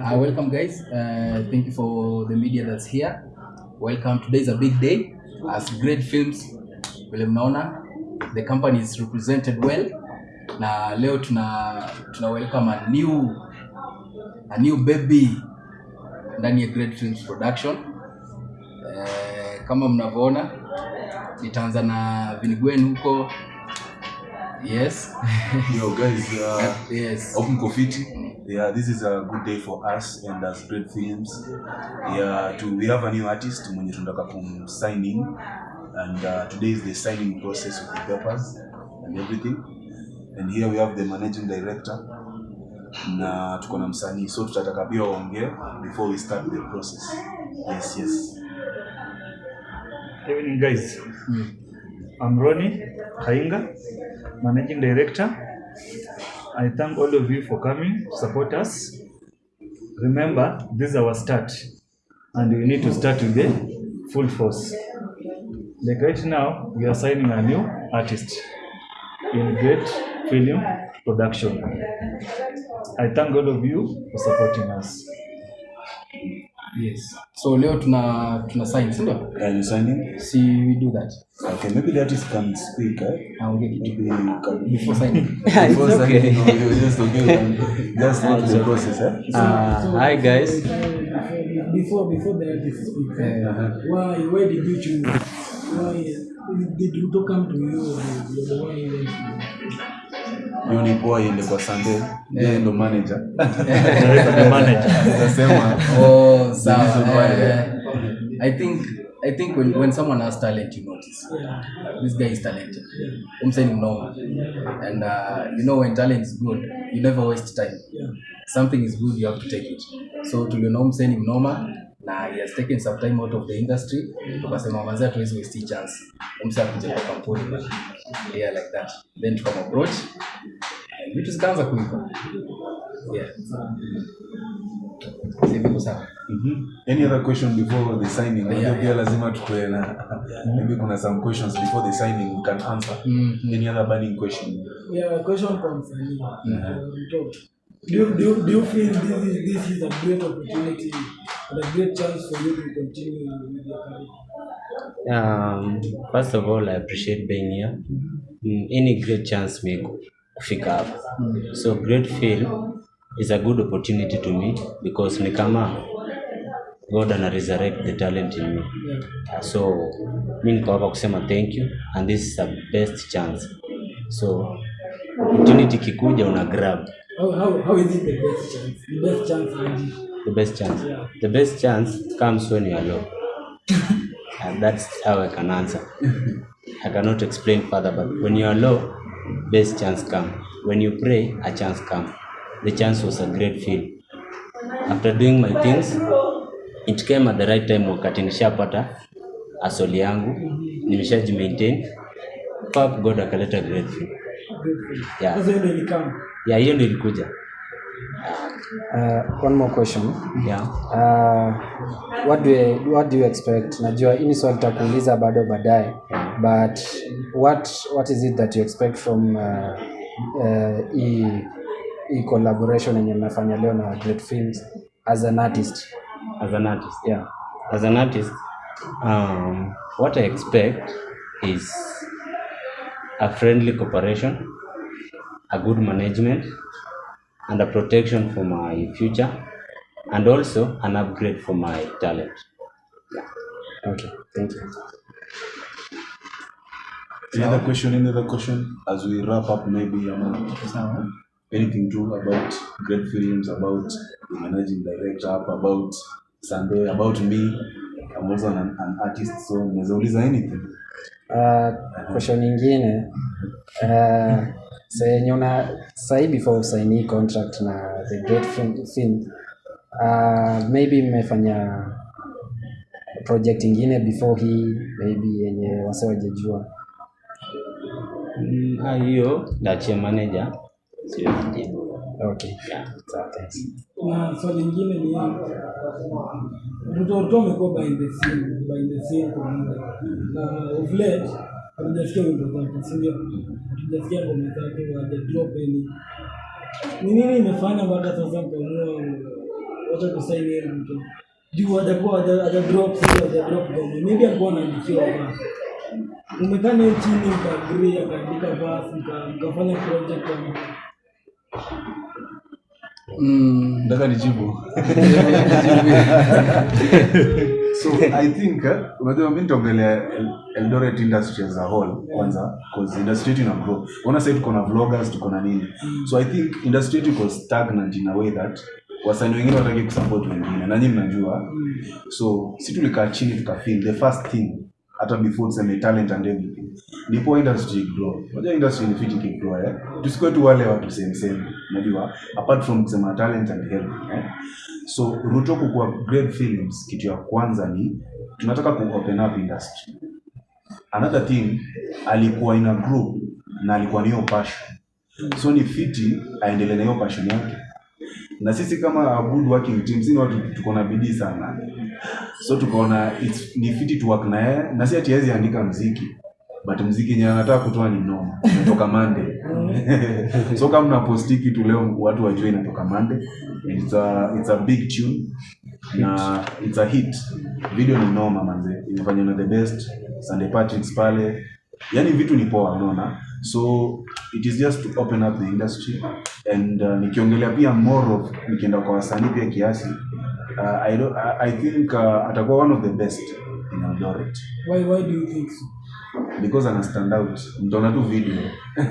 Uh, welcome, guys. Uh, thank you for the media that's here. Welcome. Today is a big day. As Great Films, vile mnaona, the company is represented well. Na leo tuna tuna welcome a new a new baby ndani ya Great Films Production. Uh, kama mnavyoona nitaanza na Vinigwen huko. Yes. Yo guys, uh, yes. Open Kofiti. Yeah, this is a good day for us and as great films. Yeah, to, we have a new artist mwenye tunataka kum sign in and uh, today is the signing process of the papers and everything. And here we have the managing director na tuko na msanii so tutataka pia waongee before we start the process. Yes, yes. Evening, guys. Mm. I'm Ronnie Kainga, Managing Director. I thank all of you for coming to support us. Remember, this is our start, and we need to start with the full force. Like right now, we are signing a new artist in great film production. I thank all of you for supporting us. Yes. So leo tuna tuna sign, si ndio? Are you signing? See, we do that. Okay, maybe the artist can speak, eh? Aongee kitu Maybe you can before signing. Before signing, no, you just okay, you can just make the process, eh? Uh, hi guys. before before the artist speak, Uh-huh. why why did you choose? Why did Ruto come to you? and You're the one who went to Hiyo ni poa iende kwa Sunday. Yeye ndo manager. Director the manager. Nasema Oh, sawa. Reason why, Eh, I think I think when, when someone has talent you notice. yeah. This guy is talented. I'm saying no. And uh, you know when talent is good, you never waste time. Yeah. Something is good, you have to take it. So tuliona umseni mnoma na he has taken some time out of the industry tukasema manzi hatuwezi waste chance umse akuja kwa kampuni yeah like that then tukam approach vitu zikaanza kuiva yeah Si viko sawa Mhm. Any other question before the signing? Unajua Yeah, pia lazima tukue na maybe kuna some questions before the signing we can answer. Mhm. Any other burning question? Yeah, question from Sani. Ruto. Do you, do, you, do you feel this is this is a great opportunity and a great chance for you to continue with your career? Um, first of all, I appreciate being here. Mm, any great chance me kufika hapa. So great film is a good opportunity to me because ni kama God ana resurrect the talent in me. Yeah. So mi niko hapa kusema thank you and this is a best chance. So opportunity kikuja una grab How, how, how is it the best chance? The best chance Andy? the best chance. Yeah. The best chance comes when you are low. and that's how I can answer. I cannot explain further, but when you are low, best chance come. When you pray, a chance come. The chance was a great feel. After doing my things, it came at the right time wakati nishapata asoli yangu, nimeshaji maintain. Pap God akaleta great feel. Great. Yeah. Sasa hiyo ndio ilikam. Yeah, hiyo ndio ilikuja. Uh, one more question. Yeah. Uh, what do you, what do you expect? Najua hii ni swali takuuliza bado baadaye. But what what is it that you expect from uh, uh, hii hii collaboration yenye mnafanya leo na Great Films as an artist? As an artist. Yeah. as an artist, um, what I expect is a friendly cooperation, a good management, and a protection for my future, and also an upgrade for my talent. Yeah. Okay. Thank you. Any other question? Any other question? As we wrap up, maybe um, sawa anything to about great films, about the managing director, about Sunday, about me. I'm also an, an artist, so there's always anything. Uh, question nyingine uh, sa yenye una sahi before usaini contract na the great film, film uh, maybe mmefanya project ingine before hii maybe yenye wase wajejua Mm, ah, hiyo ndachia manager siwezi jibu. okay. Sawa thanks na swali lingine ni mtoto amekuwa behind the scene behind the scene kwa muda. Na of late wimbo zake si ndio? Ngoma zake haja any ni nini imefanya mpaka sasa mkaamua wacha yeye mtu? Juu hajakuwa haja haja drop sio haja ngoma maybe alikuwa anaandikiwa basi umekaa naye chini mkaagree akaandika basi mkafanya project ama Mm. nataka nijibu. So i think eh, unajua mi nitaongelea eldoret industry as a whole kwanza cause industry yetu ina grow. Ona sasa tuko na vloggers tuko na nini? So i think industry yetu iko stagnant in a way that wasanii wengine wataki kusupport wengine na nyinyi mnajua. So si tulikaa chini tukafeel the first thing hata before tuseme talent and everything. Ndipo industry grow. Unajua industry ni fiti kigrow eh? Tusikuwe tu wale watu same same unajua? Apart from kusema talent and help eh? So ruto kukua great films kitu ya kwanza ni tunataka ku open up industry. Another thing alikuwa ina group na alikuwa na hiyo passion. So ni fiti aendelee na hiyo passion yake. Na sisi kama good working team sisi watu tuko na bidii sana so tukaona it's- ni fiti tu work na yeye na si ati hawezi andika mziki but mziki yenye anataka kutoa ni noma inatoka Monday. So kama mnaposti kitu leo watu wajue inatoka Monday it's a, it's a big tune na it's a hit. Video ni noma manze. Imefanywa na the best Sunday Patricks pale. Yani vitu ni poa unaona? So it is just to open up the industry and uh, nikiongelea pia more of nikienda kwa wasanii pia kiasi uh, I, don't, I, I think uh, atakuwa one of the best in Eldoret. Why why do you think so? Because ana stand out. Mtaona tu video.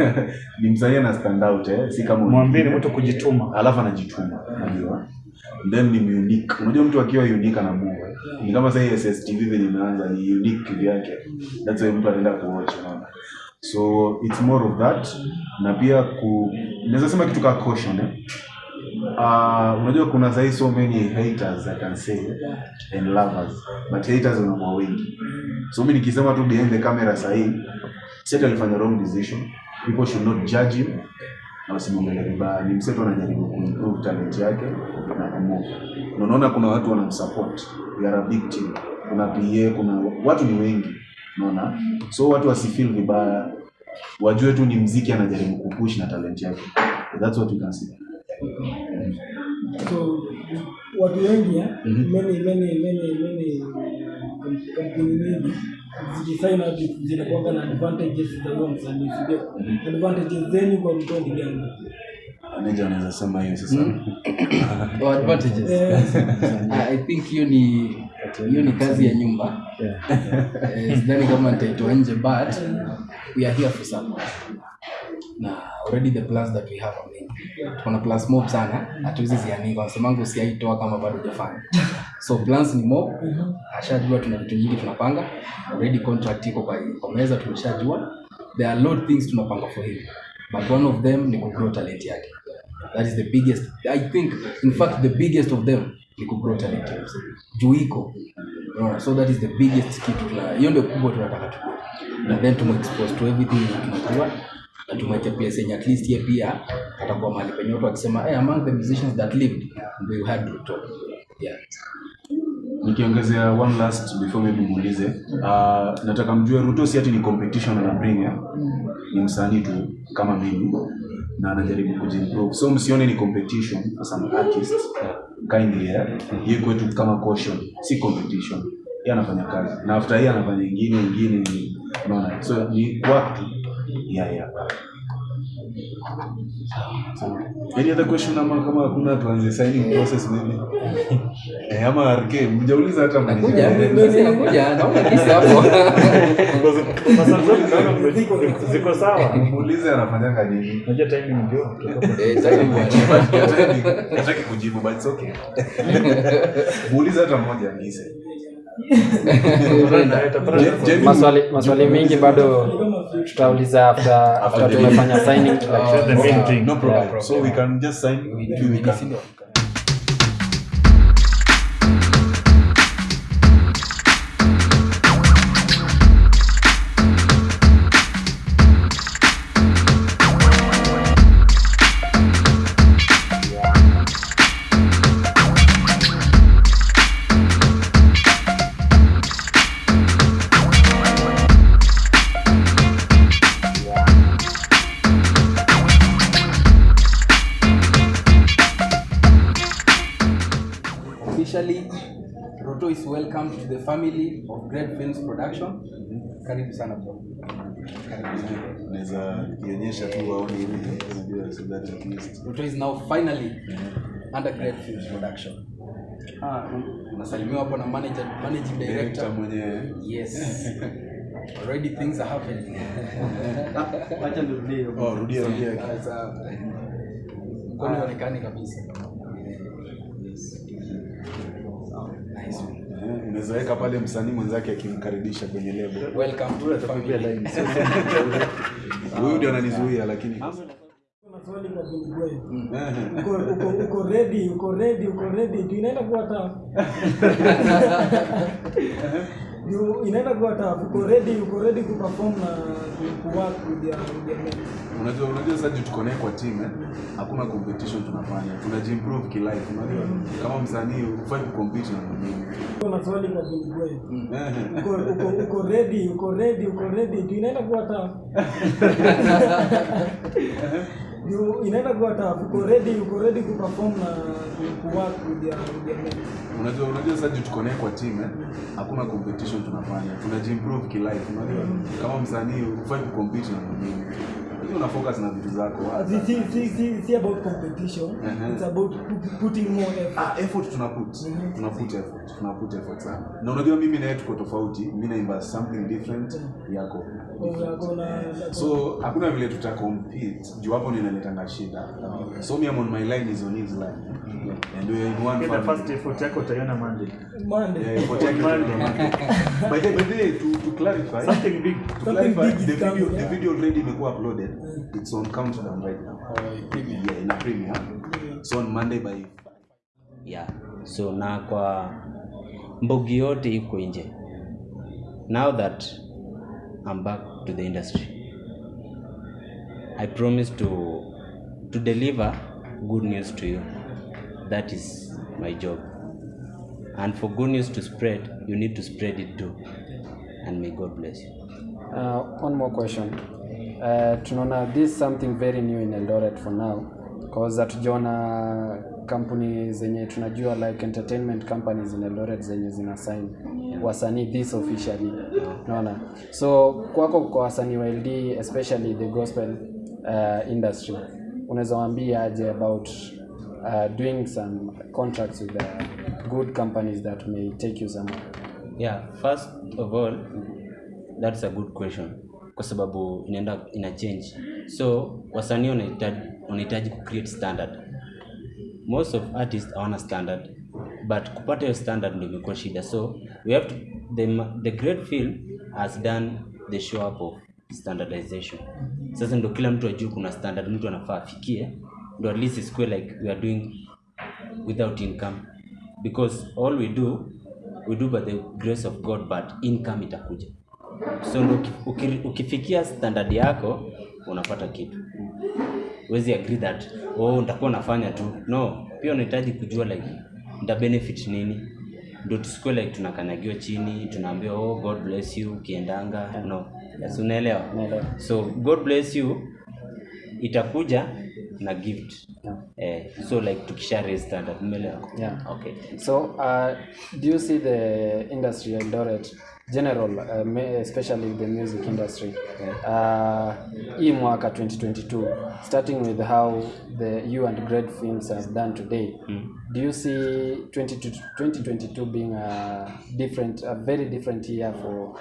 Ni msanii ana stand out eh? Si kama mwambie mtu kujituma. Alafu anajituma unajua? Then ni unique. Unajua mtu akiwa unique ana anabuga ni kama sasa hii SSTV venye imeanza ni unique kivyake. That's why mtu anaenda kuwatch unaona? So it's more of that. Na pia ku naweza sema kitu ka caution eh Uh, unajua kuna sahi so many haters I can say and lovers. But haters wanakuwa wengi. So mimi nikisema tu behind the camera sahi set alifanya wrong decision. People should not judge him. Na wasimwongelee vibaya. Ni mseto anajaribu kuimprove talent yake na kumove Na unaona kuna watu wanamsupport. We are a big team. Kuna PA kuna watu ni wengi. Unaona? So watu wasifeel vibaya. Wajue tu ni mziki anajaribu kupush na talent yake. That's what you can see so watu wengi eh, many many many many kam- kampuni nyingi zikisaina up zinakuanga na advantages za huyo msanii sio advantages zenyu kwa mtu ni gani? Manager anaweza sema hiyo sasa. Oh, advantages. Yeah. i think hiyo ni hiyo ni kazi ya nyumba. Yeah. sidhani kama nitaitoa nje but we are here for someone. Na already the plans that we have are many tuko na plans mob sana. Hatuwezi zianika wasemangu usiaitoa kama bado hujafanya. So plans ni mob. Ashajua tuna vitu nyingi tunapanga. Already contract iko kwa, kwa meza tumeshajua. There are lot things tunapanga for him. But one of them ni kugrow talent yake. That is the biggest i think in fact the biggest of them ni kugrow talent juu iko. Unaona? So that is the biggest kitu hiyo ndio kubwa tunataka tu na then tumexpose to everything tunajua na tumweke place yenye at least ye pia atakuwa mahali penye watu wakisema hey, among the musicians that lived we had to talk yeah nikiongezea one last before maybe muulize uh, nataka mjue ruto si ati ni competition anabring eh? ni msanii tu kama mimi na anajaribu kujimprove. so msione ni competition as an artist kindly eh? Hii kwetu kama caution si competition yeye anafanya kazi na after hii anafanya ingine ingine. unaona so ni work tu yeah, So, Any other question? Ama kama hakuna tuanze signing process maybe? Eh, ama RK mjauliza hata nakuja nakuja naona hapo. Ziko- ziko sawa. Muulize anafanyanga nini. Unajua timing ndio Eh, kujibu but it's okay. Muulize hata mmoja Jamie- maswali maswali mengi bado tutauliza after after tumefanya signing. That's the main thing. no problem. So we can just sign. If we can officially Roto is welcome to the family of Great Films Production. Karibu sana bro. Karibu. Naweza kionyesha tu waone hivi unajua so that at least. Roto is now finally under Great Films Production. Ah, unasalimiwa hapo na manager, managing Director director. mwenyewe Yes. Already things are happening. oh, rudia rudia Sasa mkono uonekani kabisa. Nice. Eh, unaweza weka pale msanii mwenzake akimkaribisha kwenye lebo Welcome to the family. huyu ndio ananizuia lakini. Eh, Uko uko uko ready, uko ready, uko ready. Tu inaenda kuwa. You inaenda kuwa tafu. Uko ready, uko ready ku perform na ku- ku work with your with your men. unajua unajua sasa juu tuko naye kwa team eh, hakuna competition tunafanya tunajiimprove kilife unajua kama msanii ufai kucompete na mwingine Kuna swali kwa Billy. Eh, Uko uko uko ready, uko ready, uko ready. Inaenda kuwa tough. You inaenda kuwa tafu. Uko ready, uko ready ku perform na ku- ku work with your with your unajua unajua sasa juu tuko naye kwa team eh, hakuna competition tunafanya. Tunajiimprove kilife unajua? Kama msanii ufai kucompete na mwingine. Lakini una focus na vitu zako Si si si si about competition. Mhm. It's about putting more effort. Ah, effort tunaput tunaput effort. Tunaput effort sana. Na unajua mimi na yeye tuko tofauti. Mimi naimba something different yako Yako so hakuna vile tuta compete juu hapo ninaletanga shida. So me I'm on my line is on his line. And we are in one family. first effort yako utaiona Monday. Monday. Yeah, effort Monday. by the by the way, to to clarify Something big. to Something clarify big the video coming, the yeah. video already imekuwa uploaded. It's on countdown right now. Yeah in a premiere so on monday by yeah. So na kwa mbogi yote iko nje. Now that i'm back to the industry. I promise to to deliver good news to you. That is my job. And for good news to spread you need to spread it too. And may god bless you. Uh, one more question. Uh, tunaona this is something very new in Eldoret for now cause hatujaona kampuni zenye tunajua like entertainment companies in Eldoret zenye zina sign. Wasanii this officially. Naona so kwako kwa wasanii wa LD especially the gospel uh, industry unaweza waambia aje about uh, doing some contracts with the good companies that may take you somewhere? Yeah first of all that's a good question. Kwa sababu inaenda ina change. So wasanii wanahitaji wanahitaji kucreate standard most of artists hawana standard but kupata hiyo standard ndo imekuwa shida. So we have to, the, the great film has done the show up of standardization. Sasa ndo kila mtu ajue kuna standard mtu anafaa afikie ndo at least isikue like we are doing without income. Because all we do we do by the grace of god but income itakuja. So ndo uki- uki- ukifikia standard yako unapata kitu. Wezi agree that oh nitakuwa nafanya tu. No pia unahitaji kujua like nita benefit nini? Ndo tusikue like tunakanyagiwa chini tunaambiwa oh god bless you ukiendanga. No. Yes, unaelewa? Naelewa. so god bless you. Itakuja na gift. Yeah. eh, so like tukisha raise standard umeelewa Yeah. okay. So, uh, do you see the industry Eldoret general, uh, especially the music industry, uh, hii mwaka 2022, starting with how the you and Great Films has done today, do you see 2022 2022 being a different, a very different year for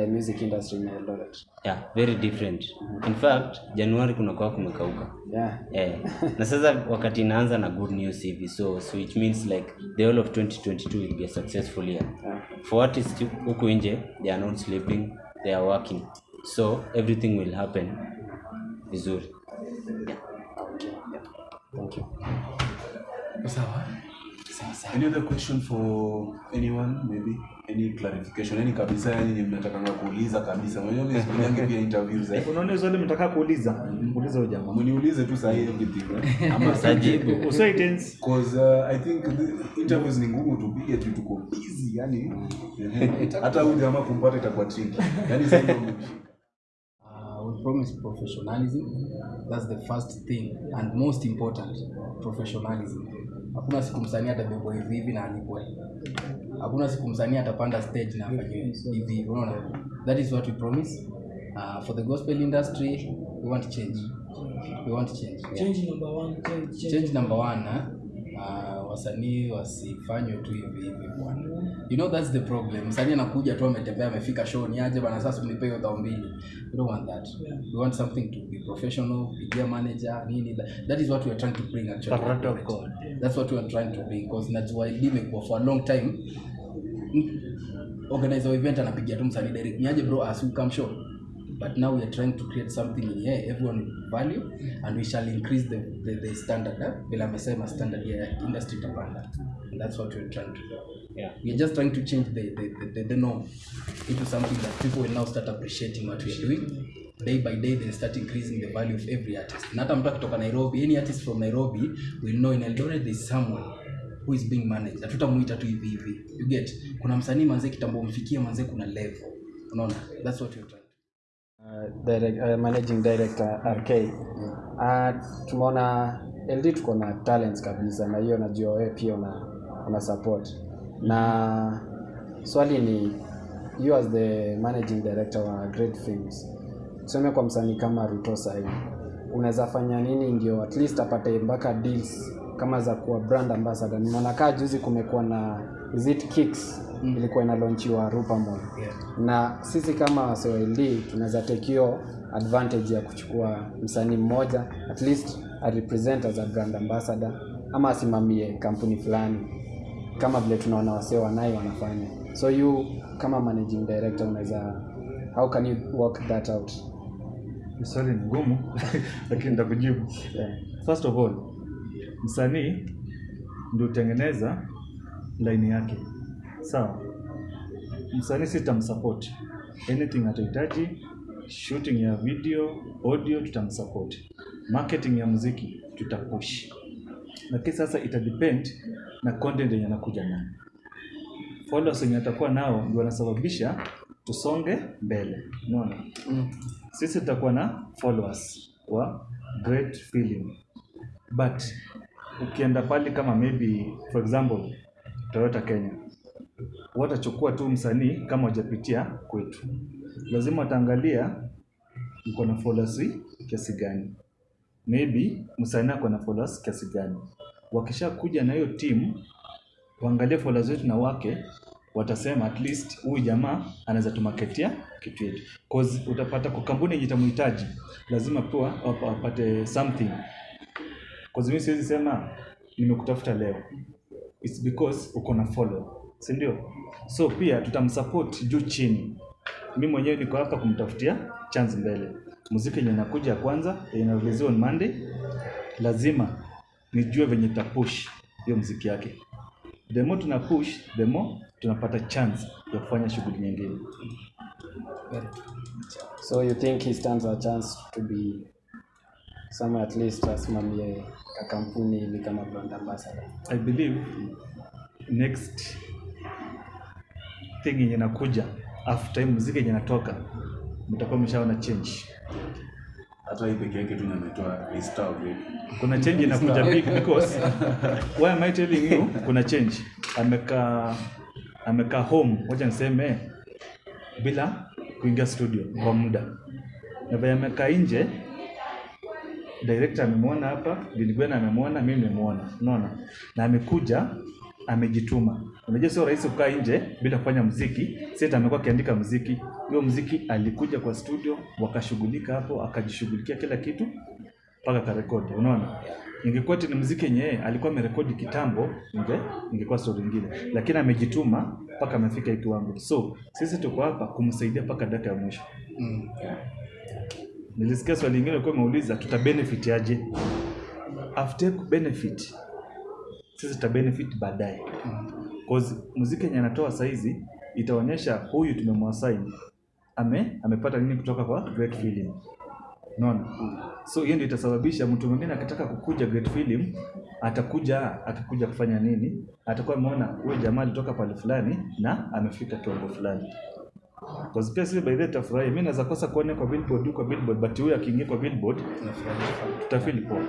uh, music industry in Eldoret? yeah very different in fact januari kunakuwa kumekauka Yeah. eh, na sasa wakati inaanza na good news hivi so, so it means like the whole of 2022 will be a successful year for artists huku nje they are not sleeping they are working so everything will happen vizuri Yeah. Okay. Thank you. sawa any other question for anyone? Maybe? Any clarification? Any kabisa? Yani ni mnatakanga kuuliza kabisa. Mimi sifanyangi pia interviews eh unaona swali mtaka kuuliza? Muulize huyo jamaa. Mniulize tu sahi everything ama sajibu. usiwe tense. Cause uh, I think the interviews ni ngumu tupige tu tuko busy yani hata huyo jamaa kumpata itakuwa tricky. Yani sasa. Uh, we promise professionalism. That's the first thing and most important, professionalism. Hakuna siku msanii atabebwa hivi hivi na alipwe hakuna siku msanii atapanda stage na afanywe hivi unaona that is what we promise uh, for the gospel industry we want change we want change yeah. change number one change, change. change number one uh, wasanii wasifanywe tu hivi hivi bwana. You know that's the problem. Msanii anakuja tu ametembea amefika show ni aje bana sasa unipe hiyo dhao mbili. We don't want that. Yeah. we want something to be professional pigia manager nini that, that is what we are trying to bring actually. Character of God. that's what we are trying to bring because najua LD imekuwa for a long time organizer wa event anapigia tu msanii direct niaje bro as you come show but now we are trying to create something in here everyone will value and we shall increase the, the, the standard eh? vile amesema standard ya yeah, industry tapanda. And that's what we're trying to do. Yeah. we are just trying to change the, the, the, the, the norm into something that people will now start appreciating what we are doing. Day by day they start increasing the value of every artist. Na hata mtu akitoka nairobi any artist from nairobi will know in eldoret there is someone who is being managed. Hatutamuita tu hivi hivi. You get? Kuna msanii manzee kitambo mfikie manzee kuna level. Unaona? That's what you're trying direct, uh, managing director RK uh, tumeona LD tuko na talents kabisa na hiyo najua wewe pia una, una support. Na swali ni you as the managing director wa Great Films tuseme kwa msanii kama Ruto sahii, unaweza fanya nini ndio at least apate mpaka deals kama za kuwa brand ambassador nimeona kaa juzi kumekuwa na is it kicks mm. ilikuwa inalonchiwa Rupa Mall Yeah. na sisi kama wasewld tunaweza take hiyo advantage ya kuchukua msanii mmoja at least arepresent as a brand ambassador ama asimamie kampuni fulani kama vile tunaona wasee wanaye wanafanya so you kama managing director unaweza how can you work that out Ni swali ni ngumu lakini nitakujibu yeah. first of all msanii ndio utengeneza line yake. Sawa. Msanii sitamsupport anything atahitaji shooting ya video audio tutamsupport. Marketing ya muziki tutapush. Lakini sasa ita depend na content yenye anakuja nayo followers wenye atakuwa nao ndio wanasababisha tusonge mbele. Unaona? Mm. sisi tutakuwa na followers wa great film but ukienda pali kama maybe for example Toyota Kenya watachukua tu msanii kama wajapitia kwetu. Lazima wataangalia uko na followers kiasi gani. Maybe msanii ako na followers kiasi gani. Wakishakuja na hiyo timu waangalie followers wetu na wake watasema at least huyu jamaa anaweza tumaketia kitu yetu. Cause utapata kwa kampuni yenye itamhitaji lazima pia wapa- wapate something cause mimi siwezi sema nimekutafuta leo. It's because uko na follow si ndio? So pia tutamsupport juu chini. Mimi mwenyewe niko hapa kumtafutia chance mbele. Muziki yenye inakuja ya kwanza yenye inareleasiwa on monday lazima nijue venye tapush hiyo muziki yake. The more tuna push the more tunapata chance ya kufanya shughuli nyingine. So you think he stands a chance to be somewhere at least asimamie kampuni hivi kama brand ambassador. I believe next thing yenye inakuja after hii muziki yenye natoka mtakuwa mshaona change. Hata hii peke yake tu nametoa restore already. kuna change inakuja big because why am I telling you? Kuna change. Amekaa amekaa home. Wacha niseme bila kuingia studio kwa muda. Na vile amekaa nje director amemwona hapa Biligwena amemwona mimi nimemwona. Unaona? Na amekuja amejituma. Unajua sio rahisi kukaa nje bila kufanya muziki. Sasa amekuwa akiandika muziki. Huyo muziki alikuja kwa studio wakashughulika hapo akajishughulikia kila kitu mpaka karekodi unaona? Ingekuwa ni muziki yenye alikuwa amerekodi kitambo inge ingekuwa story nyingine. Lakini amejituma mpaka amefika hii kiwango. So sisi tuko hapa kumsaidia mpaka dakika ya mwisho. Mm. Nilisikia swali lingine ulikuwa umeuliza tuta benefit aje? After benefit sisi tuta benefit baadaye. Cause muziki yenye anatoa saizi itaonyesha huyu tumemwasign ame amepata nini kutoka kwa great film. Unaona? So hiyo ndio itasababisha mtu mwingine akitaka kukuja great film atakuja akikuja kufanya nini? Atakuwa ameona huyu jamaa alitoka pale fulani na amefika kiwango fulani Cause pia sisi by the tutafurahi. Mimi naweza kosa kuona kwa billboard kwa billboard but huyu akiingia kwa billboard tutafeel poa.